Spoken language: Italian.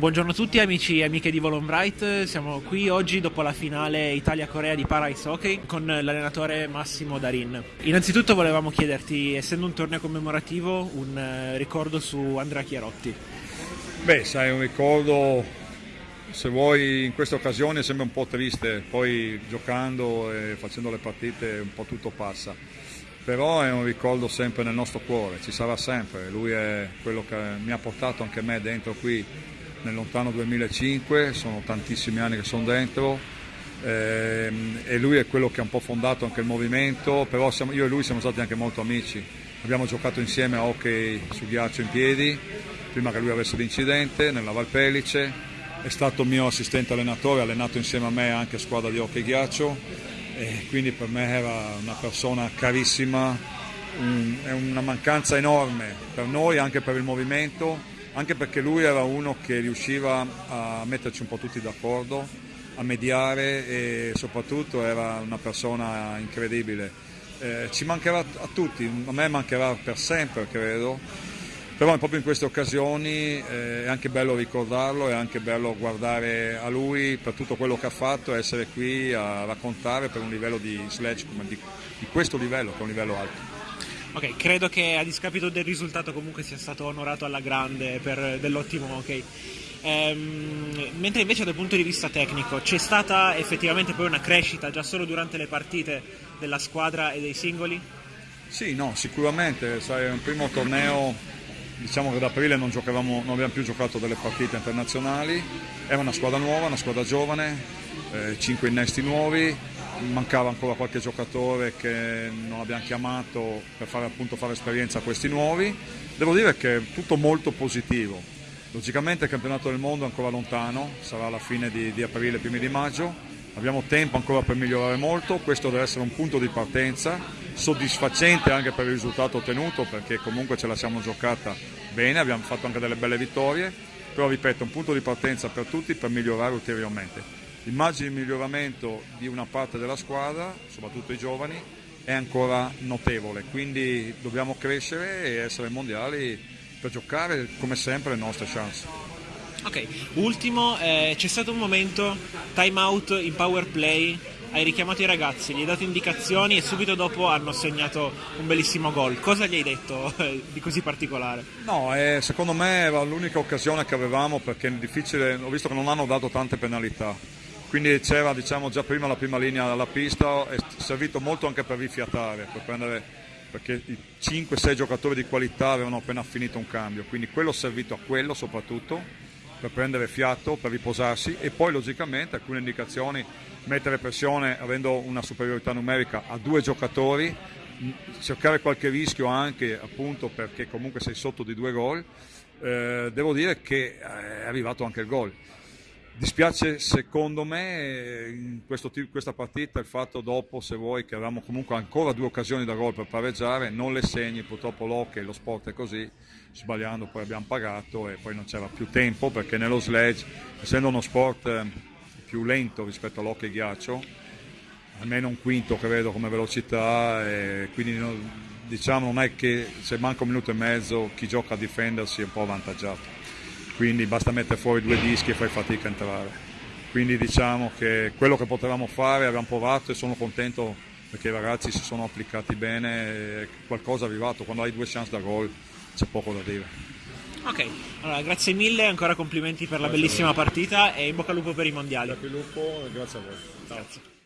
Buongiorno a tutti amici e amiche di Volon Bright, siamo qui oggi dopo la finale Italia-Corea di Para Hockey con l'allenatore Massimo Darin. Innanzitutto volevamo chiederti, essendo un torneo commemorativo, un eh, ricordo su Andrea Chiarotti. Beh, sai, un ricordo, se vuoi, in questa occasione sembra un po' triste, poi giocando e facendo le partite un po' tutto passa però è un ricordo sempre nel nostro cuore, ci sarà sempre, lui è quello che mi ha portato anche me dentro qui nel lontano 2005, sono tantissimi anni che sono dentro ehm, e lui è quello che ha un po' fondato anche il movimento, però siamo, io e lui siamo stati anche molto amici, abbiamo giocato insieme a hockey su ghiaccio in piedi, prima che lui avesse l'incidente nella Valpellice, è stato mio assistente allenatore, ha allenato insieme a me anche squadra di hockey ghiaccio e quindi per me era una persona carissima, un, è una mancanza enorme per noi, anche per il movimento anche perché lui era uno che riusciva a metterci un po' tutti d'accordo, a mediare e soprattutto era una persona incredibile. Eh, ci mancherà a tutti, a me mancherà per sempre credo, però proprio in queste occasioni eh, è anche bello ricordarlo, è anche bello guardare a lui per tutto quello che ha fatto, essere qui a raccontare per un livello di sledge di, di questo livello, che è un livello alto. Ok, credo che a discapito del risultato comunque sia stato onorato alla grande per dell'ottimo ok. Ehm, mentre invece dal punto di vista tecnico c'è stata effettivamente poi una crescita già solo durante le partite della squadra e dei singoli? Sì, no, sicuramente, sai, un primo torneo, diciamo che ad aprile non, non abbiamo più giocato delle partite internazionali, era una squadra nuova, una squadra giovane, eh, cinque innesti nuovi, mancava ancora qualche giocatore che non abbiamo chiamato per fare, appunto, fare esperienza a questi nuovi. Devo dire che è tutto molto positivo. Logicamente il campionato del mondo è ancora lontano, sarà alla fine di, di aprile, primi di maggio, abbiamo tempo ancora per migliorare molto, questo deve essere un punto di partenza, soddisfacente anche per il risultato ottenuto perché comunque ce la siamo giocata bene, abbiamo fatto anche delle belle vittorie, però ripeto, un punto di partenza per tutti per migliorare ulteriormente. L'immagine di miglioramento di una parte della squadra, soprattutto i giovani, è ancora notevole, quindi dobbiamo crescere e essere mondiali per giocare come sempre le nostre chance. Ok, ultimo, eh, c'è stato un momento, time out in power play, hai richiamato i ragazzi, gli hai dato indicazioni e subito dopo hanno segnato un bellissimo gol. Cosa gli hai detto eh, di così particolare? No, eh, secondo me era l'unica occasione che avevamo perché è difficile, ho visto che non hanno dato tante penalità quindi c'era diciamo, già prima la prima linea della pista, è servito molto anche per rifiatare, per prendere, perché i 5-6 giocatori di qualità avevano appena finito un cambio, quindi quello è servito a quello soprattutto, per prendere fiato, per riposarsi e poi logicamente alcune indicazioni, mettere pressione avendo una superiorità numerica a due giocatori, cercare qualche rischio anche appunto perché comunque sei sotto di due gol, eh, devo dire che è arrivato anche il gol. Dispiace secondo me in questo, questa partita il fatto dopo, se vuoi, che avevamo comunque ancora due occasioni da gol per pareggiare, non le segni, purtroppo l'hockey, lo sport è così, sbagliando poi abbiamo pagato e poi non c'era più tempo perché nello sledge, essendo uno sport eh, più lento rispetto all'hockey ghiaccio, almeno un quinto credo come velocità quindi diciamo non è che se manca un minuto e mezzo chi gioca a difendersi è un po' avvantaggiato quindi basta mettere fuori due dischi e fai fatica a entrare. Quindi diciamo che quello che potevamo fare abbiamo provato e sono contento perché i ragazzi si sono applicati bene, qualcosa è arrivato, quando hai due chance da gol c'è poco da dire. Ok, allora grazie mille, ancora complimenti per la grazie bellissima partita e in bocca al lupo per i mondiali. Grazie al lupo e grazie a voi. Ciao. Grazie.